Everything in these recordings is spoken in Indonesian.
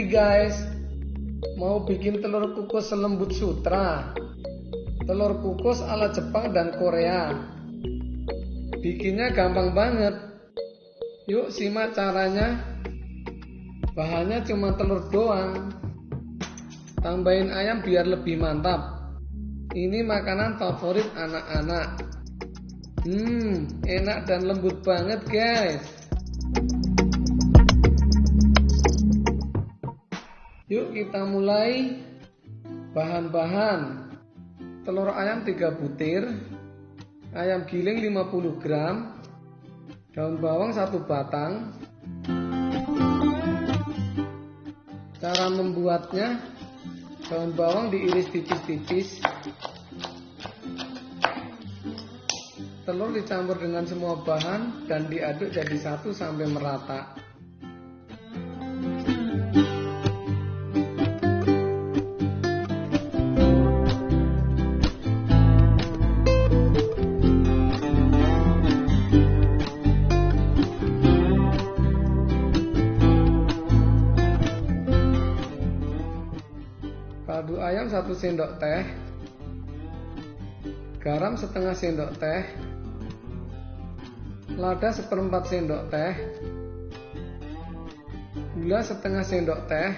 Happy guys, mau bikin telur kukus selembut sutra, telur kukus ala Jepang dan Korea. Bikinnya gampang banget. Yuk simak caranya. Bahannya cuma telur doang. Tambahin ayam biar lebih mantap. Ini makanan favorit anak-anak. Hmm, enak dan lembut banget guys. Yuk kita mulai. Bahan-bahan. Telur ayam 3 butir. Ayam giling 50 gram. Daun bawang 1 batang. Cara membuatnya Daun bawang diiris tipis-tipis. Telur dicampur dengan semua bahan dan diaduk jadi satu sampai merata kaldu ayam 1 sendok teh. Garam setengah sendok teh. Lada seperempat sendok teh. Gula setengah sendok teh.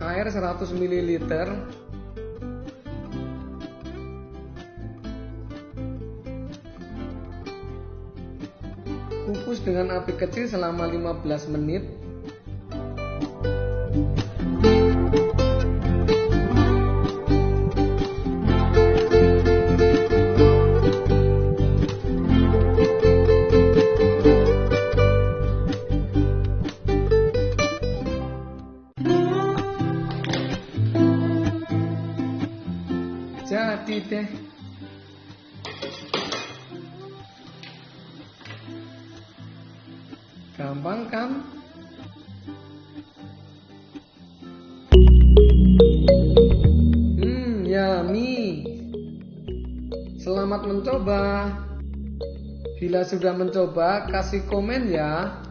Air 100 ml Kukus dengan api kecil selama 15 menit. Jadi deh. Gampang kan? Hmm, yummy. Selamat mencoba. Bila sudah mencoba, kasih komen ya.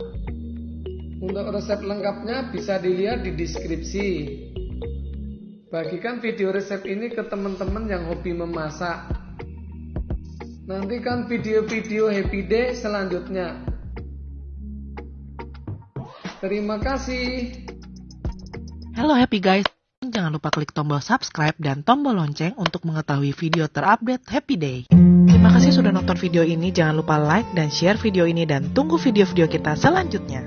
Untuk resep lengkapnya bisa dilihat di deskripsi. Bagikan video resep ini ke teman-teman yang hobi memasak. Nantikan video-video happy day selanjutnya. Terima kasih. Halo happy guys, jangan lupa klik tombol subscribe dan tombol lonceng untuk mengetahui video terupdate Happy Day. Terima kasih sudah nonton video ini, jangan lupa like dan share video ini dan tunggu video-video kita selanjutnya.